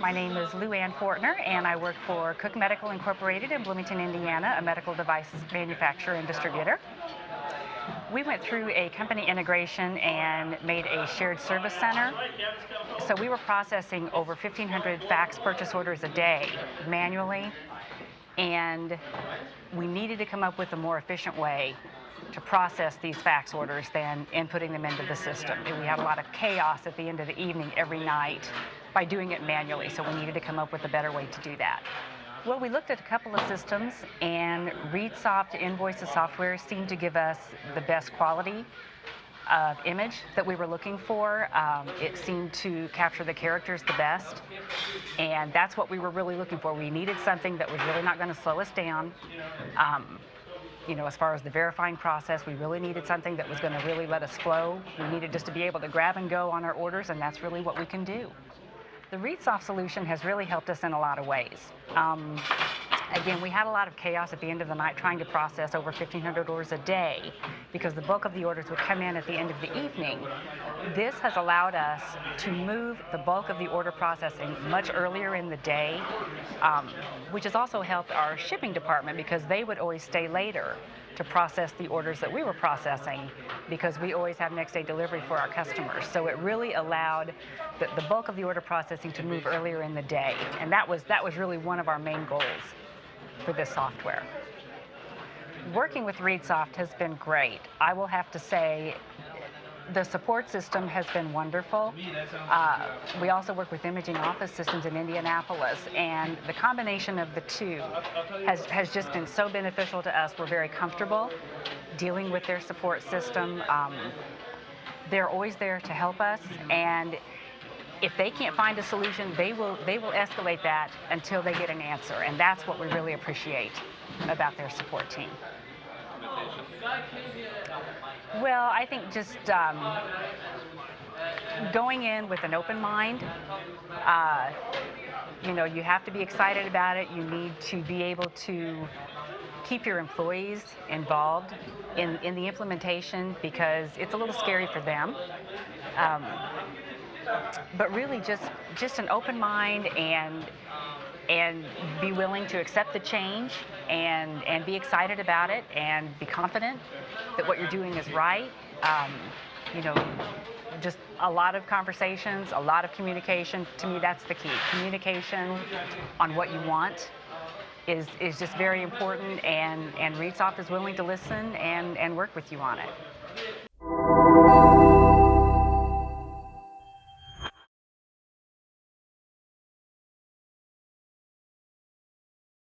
My name is Lou Ann Fortner, and I work for Cook Medical Incorporated in Bloomington, Indiana, a medical device manufacturer and distributor. We went through a company integration and made a shared service center. So we were processing over 1,500 fax purchase orders a day manually, and we needed to come up with a more efficient way to process these fax orders than inputting them into the system. And we had a lot of chaos at the end of the evening every night by doing it manually, so we needed to come up with a better way to do that. Well, we looked at a couple of systems, and ReadSoft Invoices software seemed to give us the best quality of image that we were looking for. Um, it seemed to capture the characters the best, and that's what we were really looking for. We needed something that was really not going to slow us down. Um, you know, as far as the verifying process, we really needed something that was going to really let us flow. We needed just to be able to grab and go on our orders, and that's really what we can do. The ReadSoft solution has really helped us in a lot of ways. Um, again, we had a lot of chaos at the end of the night trying to process over 1,500 orders a day because the bulk of the orders would come in at the end of the evening. This has allowed us to move the bulk of the order processing much earlier in the day, um, which has also helped our shipping department because they would always stay later to process the orders that we were processing because we always have next day delivery for our customers. So it really allowed the, the bulk of the order processing to move earlier in the day. And that was, that was really one of our main goals for this software. Working with ReadSoft has been great. I will have to say the support system has been wonderful. Uh, we also work with Imaging Office Systems in Indianapolis, and the combination of the two has, has just been so beneficial to us. We're very comfortable dealing with their support system. Um, they're always there to help us, and if they can't find a solution, they will they will escalate that until they get an answer, and that's what we really appreciate about their support team. Well, I think just um, going in with an open mind. Uh, you know, you have to be excited about it. You need to be able to keep your employees involved in, in the implementation because it's a little scary for them. Um, but really just just an open mind and and be willing to accept the change and and be excited about it and be confident that what you're doing is right. Um, you know, just a lot of conversations, a lot of communication. To me, that's the key. Communication on what you want is is just very important, and and ReadSoft is willing to listen and and work with you on it.